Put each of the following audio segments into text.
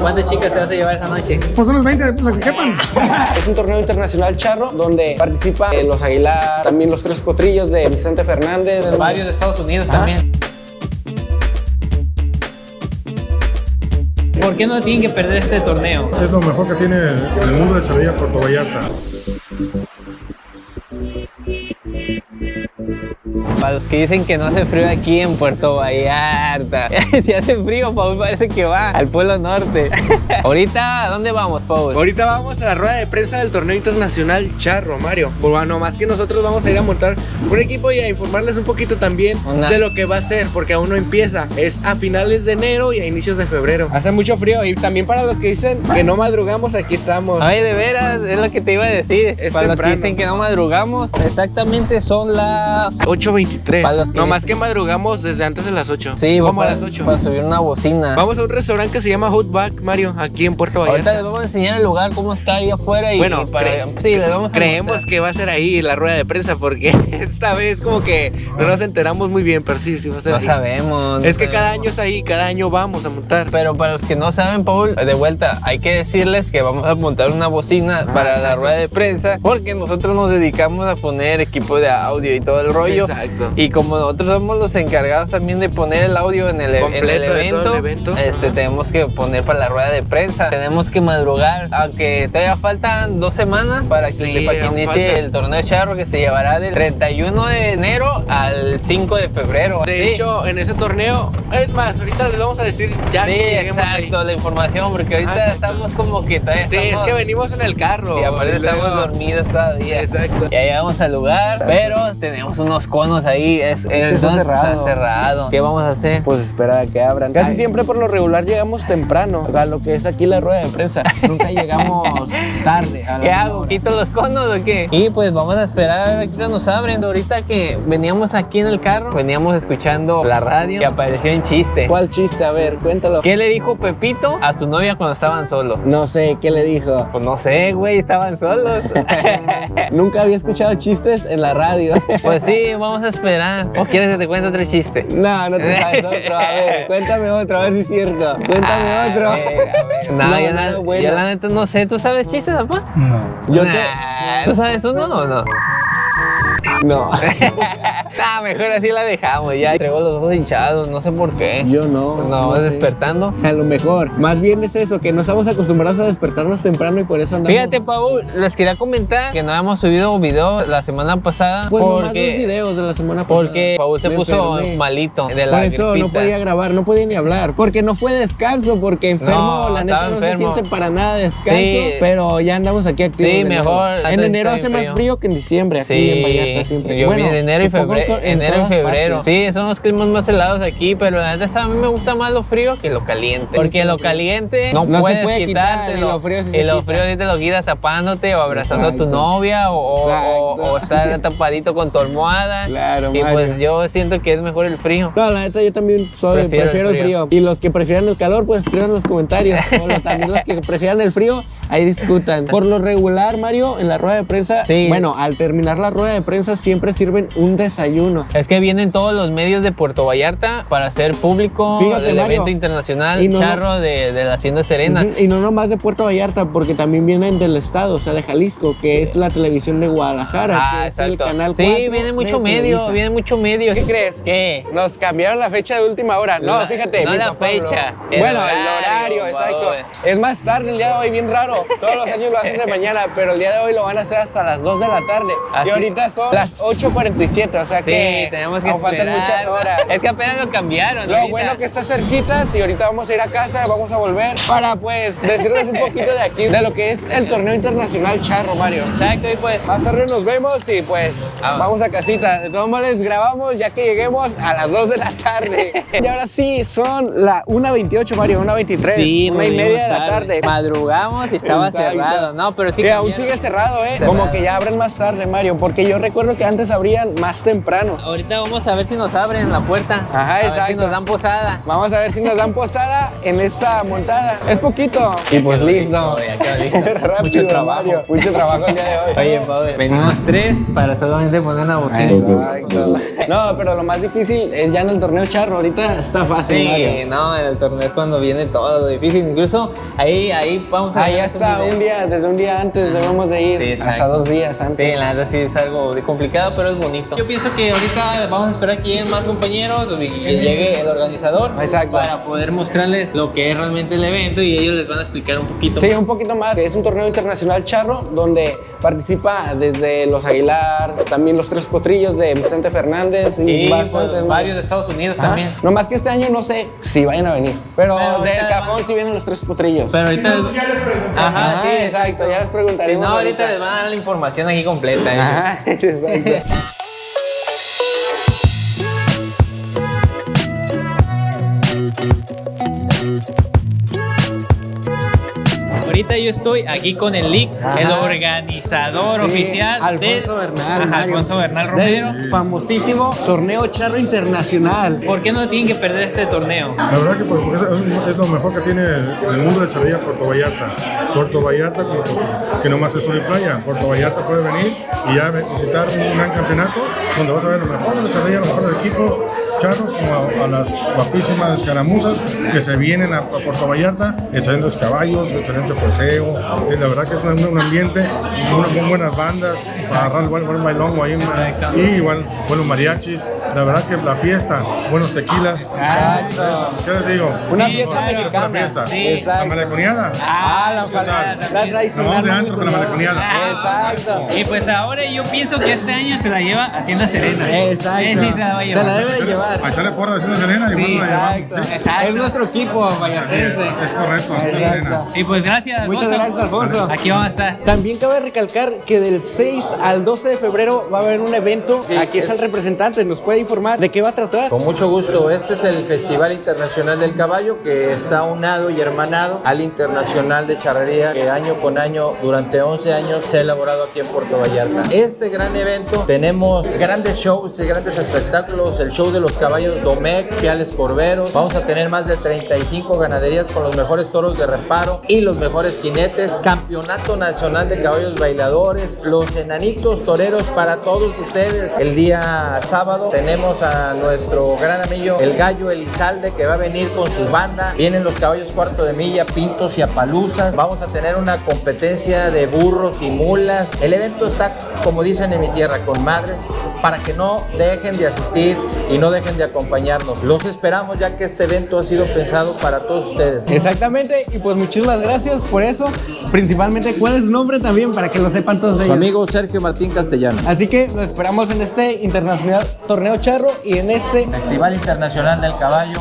¿Cuántas chicas te vas a llevar esa noche? Pues unos 20, las que quepan. Es un torneo internacional charro donde participan eh, los Aguilar, también los tres potrillos de Vicente Fernández. Varios de Estados Unidos también. ¿Por qué no tienen que perder este torneo? Es lo mejor que tiene el mundo de Chavilla Puerto Vallarta. Para los que dicen que no hace frío aquí en Puerto Vallarta. si hace frío, Paul parece que va al Pueblo Norte. Ahorita, ¿a dónde vamos, Paul? Ahorita vamos a la rueda de prensa del torneo internacional charro, Mario. Bueno, más que nosotros vamos a ir a montar un equipo y a informarles un poquito también Una- de lo que va a ser, porque aún no empieza. Es a finales de enero y a inicios de febrero. Hace mucho frío y también para los que dicen que no madrugamos, aquí estamos. Ay, de veras, es lo que te iba a decir. Es Para los que temprano. dicen que no madrugamos, exactamente son las 8.23. Para los que No más que madrugamos desde antes de las 8. Sí, como a las 8. para subir una bocina. Vamos a un restaurante que se llama Outback, Mario, aquí en Puerto Ahorita Vallarta. les vamos a enseñar el lugar, cómo está ahí afuera y Bueno, para, cre- sí, les vamos a Creemos mostrar. que va a ser ahí la rueda de prensa porque esta vez como que no nos enteramos muy bien, pero sí, sí va a ser No ahí. sabemos. Es que cada año es ahí, cada año vamos a montar. Pero para los que no saben, Paul, de vuelta, hay que decirles que vamos a montar una bocina para la Ah, rueda de prensa, porque nosotros nos dedicamos a poner equipo de audio y todo el rollo. Exacto. Y como nosotros somos los encargados también de poner el audio en el, en el de evento, el evento. Este, Ajá. tenemos que poner para la rueda de prensa. Tenemos que madrugar, aunque todavía faltan dos semanas para que, Sí, para que inicie falta. el torneo charro que se llevará del 31 de enero al 5 de febrero. De Sí. hecho, en ese torneo, es más, ahorita les vamos a decir ya Sí, que lleguemos ahí. exacto, la información, porque ahorita exacto. estamos como que todavía Sí, es que venimos en el carro. Y aparte luego- estamos dormidos todavía. Exacto. Ya llegamos al lugar, pero tenemos unos conos ahí. Es, es- Está entonces cerrado. Está cerrado. ¿Qué vamos a hacer? Pues esperar a que abran. Casi siempre por lo regular llegamos temprano a lo que es aquí la rueda de prensa. Nunca llegamos tarde. a la ¿Qué hago? hora. ¿Quito los conos o qué? Y pues vamos a esperar a que nos abren. Ahorita que veníamos aquí en el carro, veníamos escuchando la radio y apareció un chiste. ¿Cuál chiste? A ver, cuéntalo. ¿Qué le dijo Pepito a su novia cuando estaban solos? No sé, ¿qué le dijo? Pues no sé, güey, estaban solos. Nunca había escuchado chistes en la radio. pues sí, vamos a esperar. ¿O quieres que te cuente otro chiste? No, no te sabes otro. A ver, cuéntame otro, a ver si es cierto. Cuéntame Ah, otro. eh. No, No, yo, no, la, yo la neta no sé. ¿Tú sabes chistes, papá? No. Yo te- Nah, ¿Tú sabes uno o no? No. nah, mejor así la dejamos. Ya traigo los ojos hinchados, no sé por qué. Yo no. No, vas sé. despertando. A lo mejor. Más bien es eso, que no estamos acostumbrados a despertarnos temprano y por eso andamos. Fíjate, Paul, les quería comentar que no hemos subido video la semana pasada Pues nomás dos porque, videos de la semana pasada. porque Paul se Me puso enfermé. malito de la Por eso no podía grabar, no podía ni hablar. Porque no fue descanso, porque enfermo, No, la neta no enfermo. se siente para nada descanso. Sí. Pero ya andamos aquí activos. Sí, mejor, En enero hace más frío. que en diciembre, aquí Sí, en Vallarta siempre. yo Bueno, de enero y febrero, en enero y febrero. partes. Sí, son los climas más helados aquí, pero la neta a mí me gusta más lo frío que lo caliente. Porque lo caliente no, No se puedes puede quitar, y lo frío sí y se lo quita. frío sí te lo quitas tapándote o abrazando a tu novia o, estar tapadito con tu almohada. Claro, Y Mario. pues yo siento que es mejor el frío. No, la neta yo también soy, Prefiero prefiero, el el frío. Y los que prefieran el calor, pues escriban en los comentarios. O también los que prefieran el frío, ahí discutan. Por lo regular, Mario, en la rueda de prensa, Sí. bueno, al terminar la rueda de prensa siempre sirven un desayuno. Es que vienen todos los medios de Puerto Vallarta para hacer público Fíjate, el Mario. evento internacional Y no- charro de, de la Hacienda Serena. Y no nomás de Puerto Vallarta, porque también vienen del estado, o sea, de Jalisco, que es la televisión de Guadalajara, Ah, que es el canal sí, 4 viene mucho medio, Televisa. viene mucho medio. ¿Qué crees? ¿Qué? Nos cambiaron la fecha de última hora. No, La- fíjate. no la fecha, el bueno, horario, el horario, exacto. Es más tarde el día de hoy, bien raro. Todos los años lo hacen de mañana, pero el día de hoy lo van a hacer hasta las 2 de la tarde. Así. Y ahorita son las 8.47, o sea Sí, que tenemos que aún faltan muchas horas. Es que apenas lo cambiaron. Lo ahorita. bueno que está cerquita, y ahorita vamos a ir a casa, vamos a volver para pues decirles un poquito de aquí, de lo que es el torneo internacional charro, Mario. Exacto, y pues. Más tarde nos vemos y pues Ah. vamos a casita. De todos modos les grabamos ya que lleguemos a las 2 de la tarde. y ahora sí, son la 1.28 Mario, 1.23. Sí, una y media de la tarde. Madrugamos y Y Estaba Exacto. cerrado, no, pero sí Que aún sigue cerrado, ¿eh? Cerrado. Como que ya abren más tarde, Mario, porque yo recuerdo que antes abrían más temprano. Ahorita vamos a ver si nos abren la puerta. Ajá, A ver exacto. si nos dan posada. Vamos a ver si nos dan posada en esta montada. Es poquito. Y pues listo. Ya quedó listo. Rápido, Mucho trabajo. Mario. Mucho trabajo el día de hoy. Oye, Pau, venimos tres para solamente poner una bocina. Exacto. No, pero lo más difícil es ya en el torneo charro. Ahorita está fácil, Sí, Mario. no, en el torneo es cuando viene todo lo difícil. Incluso ahí, ahí vamos a Ahí ver video. un día, desde un día antes debemos de ir. Sí, hasta dos días Sí, antes. la verdad sí es algo de complicado, pero es bonito. Yo pienso que ahorita vamos a esperar que lleguen más compañeros y que llegue el organizador Exacto. para poder mostrarles lo que es realmente el evento y ellos les van a explicar un poquito. Sí, un poquito más. Es un torneo internacional charro donde participa desde los Aguilar, también los tres potrillos de Vicente Fernández y, Y pues, bastantes varios de Estados Unidos Ajá. también. No más que este año no sé si vayan a venir. Pero, Pero del cajón van- sí vienen los tres potrillos. Pero ahorita. Ajá, sí, exacto, ya les Si preguntaremos. no, ahorita les van a dar la información aquí completa. ¿eh? Ajá, exacto. Ahorita yo estoy aquí con el LIC, Ajá. el organizador Sí, oficial Alfonso de Bernal. Ajá. Alfonso Bernal Romero. Del famosísimo torneo charro internacional. ¿Por qué no tienen que perder este torneo? La verdad que pues, porque es, es lo mejor que tiene el mundo de charrería Puerto Vallarta. Puerto Vallarta, como pues, que nomás es sol y playa. Puerto Vallarta puede venir y ya visitar un gran campeonato donde vas a ver lo mejor de la charrería, los mejores equipos charros, como a, a las guapísimas escaramuzas que se vienen a, a Puerto Vallarta. Excelentes caballos, excelente poseo. Y la verdad que es un, un ambiente, unas muy buenas bandas, para agarrar buen, buen bailongo ahí. Y igual, buenos mariachis. La verdad que la fiesta, buenos tequilas. Exacto. ¿Qué les digo? Una Sí, fiesta una mexicana. fiesta. Sí. La Exacto. maleconiada. Ah, la, la Nos tradicional. de antro con la maleconiada. Exacto. Y pues ahora yo pienso que este año se la lleva Hacienda Serena. Exacto. Sí se la va a Se la debe de llevar. A echarle porra de Ciudad Serena y Sí, bueno, la exacto. Sí. Exacto. Es nuestro equipo vallartense. Es correcto, Exacto. Y pues gracias, Muchas Alfonso. gracias, Alfonso. Aquí vamos a estar. También cabe recalcar que del 6 al 12 de febrero va a haber un evento. Aquí está el representante, nos puede informar de qué va a tratar. Con mucho gusto, este es el Festival Internacional del Caballo que está unado y hermanado al Internacional de Charrería que año con año, durante 11 años, se ha elaborado aquí en Puerto Vallarta. Este gran evento, tenemos grandes shows y grandes espectáculos, el show de los caballos Domecq, Piales Corberos, vamos a tener más de 35 ganaderías con los mejores toros de reparo y los mejores jinetes, Campeonato Nacional de Caballos Bailadores, los enanitos toreros para todos ustedes. El día sábado tenemos a nuestro gran amigo el Gallo Elizalde que va a venir con su banda. Vienen los caballos cuarto de milla, pintos y apaluzas. Vamos a tener una competencia de burros y mulas. El evento está, como dicen en mi tierra, con madres para que no dejen de asistir y no dejen de acompañarnos. Los esperamos ya que este evento ha sido pensado para todos ustedes. Exactamente, y pues muchísimas gracias por eso. Principalmente, ¿cuál es su nombre también para que lo sepan todos Su ellos? amigo Sergio Martín Castellano. Así que lo esperamos en este internacional torneo charro y en este Festival Internacional del Caballo.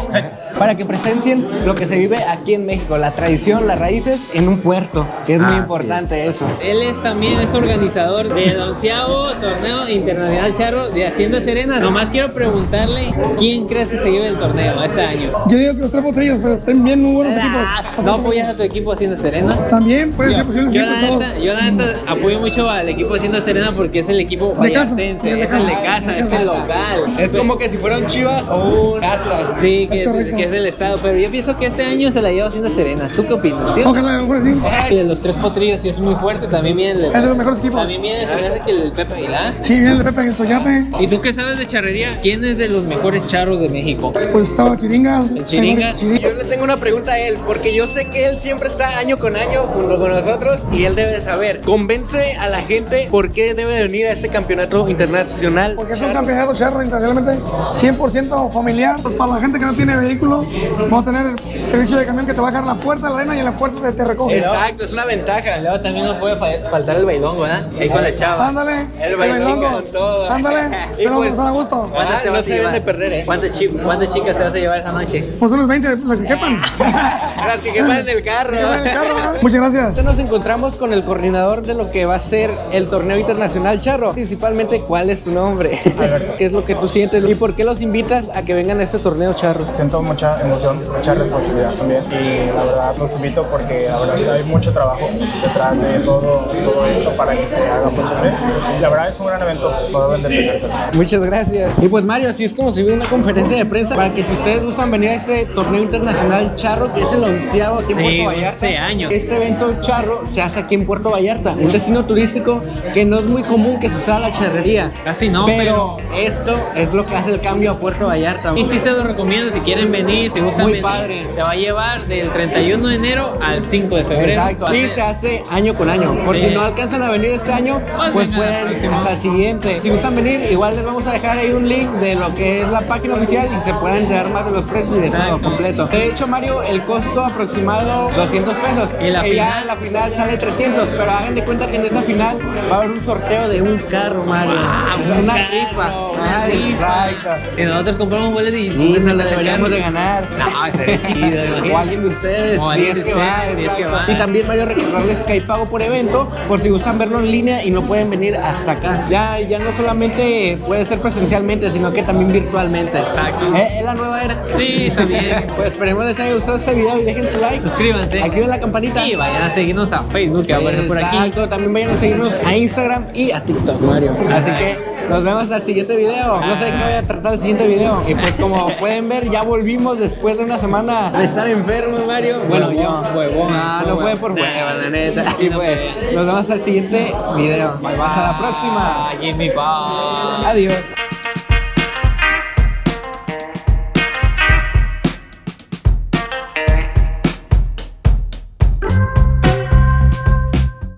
para que presencien lo que se vive aquí en México, la tradición, las raíces en un puerto, que es muy Así importante eso. Él es también es organizador del onceavo torneo internacional charro de Hacienda Serena. Nomás quiero preguntarle quién crees que se lleve el torneo este año. Yo digo que los tres botellas, pero estén bien muy buenos Ah, equipos. ¿No apoyas a tu equipo Hacienda Serena? También puede ser posible Yo la, neta, yo la neta apoyo mucho al equipo Hacienda Serena porque es el equipo De casa, vallartense, sí, de es el de casa. casa, es el local. Es como que si fueran Chivas o un Atlas. Sí, que Es es, correcto. que es del estado, pero yo pienso que este año se la lleva Hacienda Serena. ¿Tú qué opinas? ¿Sí? Ojalá, mejor sí. Y de los tres potrillos sí es muy fuerte, también viene el... Es de los mejores equipos. También viene, se me hace que el Pepe Aguilar. Sí, viene el Pepe el Soyate. ¿Y tú qué sabes de charrería? ¿Quién es de los mejores charros de México? Pues estaba Chiringas. El Chiringa. Chiringa. Yo le tengo una pregunta a él, porque yo sé que él siempre está año con año junto con nosotros y él debe de saber. Convence a la gente por qué debe de venir a este campeonato internacional. Porque es un campeonato charro internacionalmente 100% familiar. Para la gente que no tiene vehículo, vamos a tener el servicio de camión que te va a dejar en la puerta de la arena y en la puerta te, te recoge. Exacto, es una ventaja. Luego también no puede fa- faltar el bailongo, ¿verdad? Ahí con la chava. Ándale. El bailongo con todo. Ándale. Y Pero pues- vamos a estar a gusto. Ah, te no vas a se deben de llevar? Perder, ¿eh? ¿Cuántas, chi- cuántas chicas te vas a llevar esa noche? Pues unos 20, las que quepan. Las que queman en el carro. Que quepan en el carro. Muchas gracias. Nos encontramos con el coordinador de lo que va a ser el torneo internacional Charro. Principalmente, ¿cuál es tu nombre? ¿Qué es lo que tú sientes? ¿Y por qué los invitas a que vengan a este torneo Charro? Siento mucha emoción, mucha responsabilidad también y la verdad los invito porque la verdad hay mucho trabajo detrás de todo, todo esto para que se haga posible. Y la verdad es un gran evento. Muchas gracias. Y pues Mario, así es como se ve una conferencia de prensa para que si ustedes gustan venir a ese torneo internacional Charro, que es el onceavo aquí en Sí, Puerto Vallarta. 11 años. Este evento Charro se hace aquí en Puerto Vallarta, un destino turístico que no es muy común que se usara la charrería. Casi no, pero, esto es lo que hace el cambio a Puerto Vallarta. Y sí se lo recomiendo si quieren venir, si gustan Muy venir. padre. Se va a llevar del 31 de enero al 5 de febrero. Exacto. Y se hace año con año. Por si Sí. no alcanzan a venir este año, Pues pues pueden hasta el siguiente. Si gustan venir, igual les vamos a dejar ahí un link de lo que es la página oficial y se pueden enterar más de los precios y de todo completo. De hecho, Mario, el costo aproximado 200 pesos. Y la Que ya final. en la final sale 300, pero hagan de cuenta que en esa final va a haber un sorteo de un carro, Mario. Wow, un una carro, rifa. una rifa. Exacto. Y nosotros compramos boletos y Y nos nos lo deberíamos de ganar. No, sería chido. O alguien de ustedes, O si alguien es que va, si es que va. Y también Mario recordarles que hay pago por evento, por si gustan verlo en línea y no pueden venir hasta acá. Ya, ya no solamente puede ser presencialmente, sino que también virtualmente. Exacto. ¿Eh? ¿Es la nueva era? Sí, también. Pues esperemos les haya gustado este video y dejen su like. Suscríbanse. Activen la campanita. Y vayan a seguirnos a Facebook, que va a aparecer por aquí. Exacto, también vayan a seguirnos a Instagram y a TikTok, Mario. Así que nos vemos hasta el siguiente video. No sé de qué voy a tratar el siguiente video. Y pues como pueden ver, ya volvimos después de una semana de estar enfermo, Mario. Bueno, yo. Huevón, No, no huevón. fue por Nah. hueva, la neta. Y no pues nos vemos hasta el siguiente video. Hasta la próxima. Jimmy Bye. Adiós.